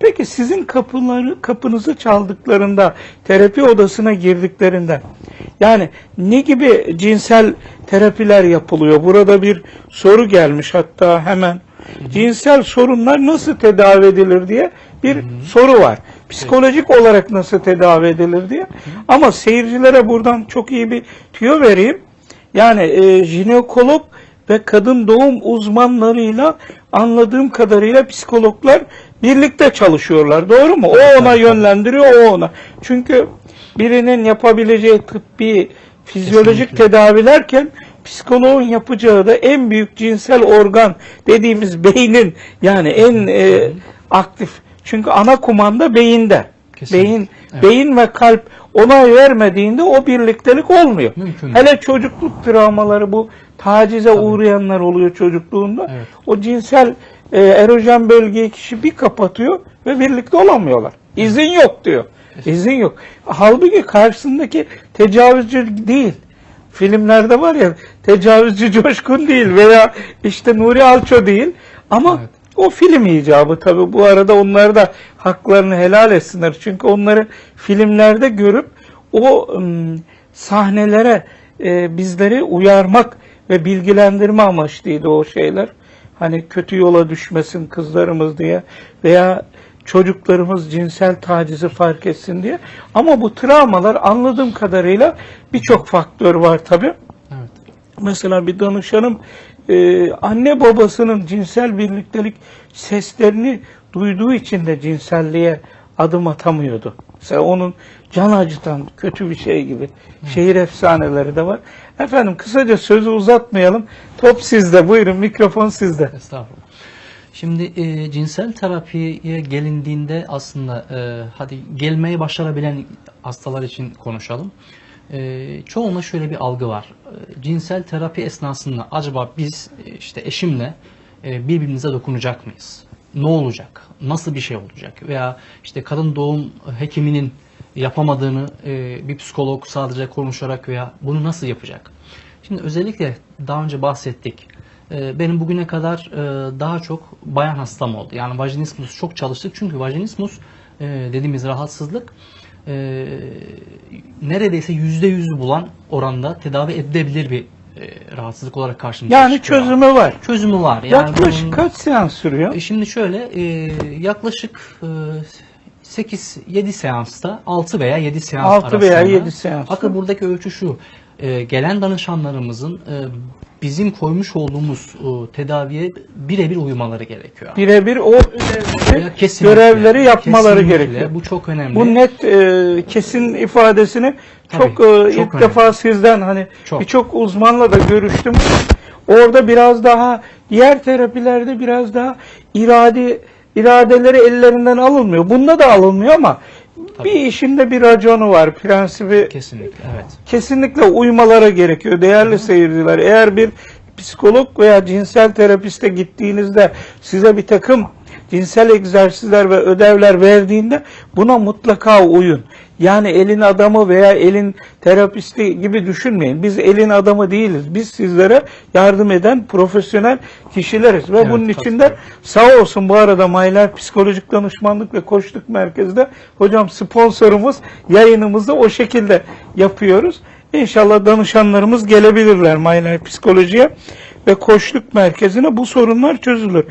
Peki sizin kapıları kapınızı çaldıklarında, terapi odasına girdiklerinde yani ne gibi cinsel terapiler yapılıyor? Burada bir soru gelmiş hatta hemen. Cinsel sorunlar nasıl tedavi edilir diye bir soru var. Psikolojik olarak nasıl tedavi edilir diye. Ama seyircilere buradan çok iyi bir tüyo vereyim. Yani e, jinekolog ve kadın doğum uzmanlarıyla anladığım kadarıyla psikologlar birlikte çalışıyorlar. Doğru mu? O ona yönlendiriyor, o ona. Çünkü birinin yapabileceği tıbbi, fizyolojik Kesinlikle. tedavilerken psikoloğun yapacağı da en büyük cinsel organ dediğimiz beynin yani en e, aktif. Çünkü ana kumanda beyinde. Kesinlikle. Beyin Evet. beyin ve kalp onay vermediğinde o birliktelik olmuyor. Mümkün. Hele çocukluk travmaları bu tacize uğrayanlar oluyor çocukluğunda. Evet. O cinsel e, erojen bölgeyi kişi bir kapatıyor ve birlikte olamıyorlar. İzin yok diyor. İzin yok. Halbuki karşısındaki tecavüzcü değil. Filmlerde var ya tecavüzcü coşkun değil veya işte Nuri Alço değil ama Evet. o film icabı tabi bu arada onlar da haklarını helal etsinler. Çünkü onları filmlerde görüp o ım, sahnelere e, bizleri uyarmak ve bilgilendirme amaçlıydı o şeyler. Hani kötü yola düşmesin kızlarımız diye veya çocuklarımız cinsel tacizi fark etsin diye. Ama bu travmalar anladığım kadarıyla birçok faktör var tabi. Evet. Mesela bir danışanım e, anne babasının cinsel birliktelik seslerini duyduğu için de cinselliğe adım atamıyordu. Mesela onun can acıtan kötü bir şey gibi şehir efsaneleri de var. Efendim kısaca sözü uzatmayalım. Top sizde. Buyurun mikrofon sizde. Estağfurullah. Şimdi e, cinsel terapiye gelindiğinde aslında e, hadi gelmeyi başarabilen hastalar için konuşalım. E, çoğunda şöyle bir algı var. E, cinsel terapi esnasında acaba biz e, işte eşimle e, birbirimize dokunacak mıyız? Ne olacak? Nasıl bir şey olacak? Veya işte kadın doğum hekiminin yapamadığını e, bir psikolog sadece konuşarak veya bunu nasıl yapacak? Şimdi özellikle daha önce bahsettik. Ee, Benim bugüne kadar e, daha çok bayan hastam oldu. Yani vajinismus çok çalıştık. Çünkü vajinismus e, dediğimiz rahatsızlık e, neredeyse yüzde yüzü bulan oranda tedavi edilebilir bir e, rahatsızlık olarak karşımıza Yani çıkıyor. çözümü var. Çözümü var. Yani Yaklaşık bunun- kaç seans sürüyor? e, Şimdi şöyle e, yaklaşık e, 8-7 seansta 6 veya 7 seans 6 veya arasında. 7 seans. Fakat buradaki ölçü şu. e, gelen danışanlarımızın e, bizim koymuş olduğumuz e, tedaviye birebir uymaları gerekiyor. Birebir o ödevleri, kesinlikle, görevleri yapmaları kesinlikle. gerekiyor. Bu çok önemli. Bu net e, kesin ifadesini Tabii, çok, e, çok ilk önemli. defa sizden hani Çok. birçok uzmanla da görüştüm. Orada biraz daha diğer terapilerde biraz daha irade iradeleri ellerinden alınmıyor. Bunda da alınmıyor ama bir işinde bir raconu var, prensibi Kesinlikle evet. kesinlikle uymaları gerekiyor değerli seyirciler. Eğer bir psikolog veya cinsel terapiste gittiğinizde size bir takım cinsel egzersizler ve ödevler verdiğinde buna mutlaka uyun. Yani elin adamı veya elin terapisti gibi düşünmeyin. Biz elin adamı değiliz. Biz sizlere yardım eden profesyonel kişileriz. Ve Evet, bunun tabii. içinde sağ olsun bu arada Maylar Psikolojik Danışmanlık ve Koçluk Merkezi'de hocam sponsorumuz yayınımızı o şekilde yapıyoruz. İnşallah danışanlarımız gelebilirler Maylar Psikoloji'ye ve Koçluk Merkezi'ne bu sorunlar çözülür.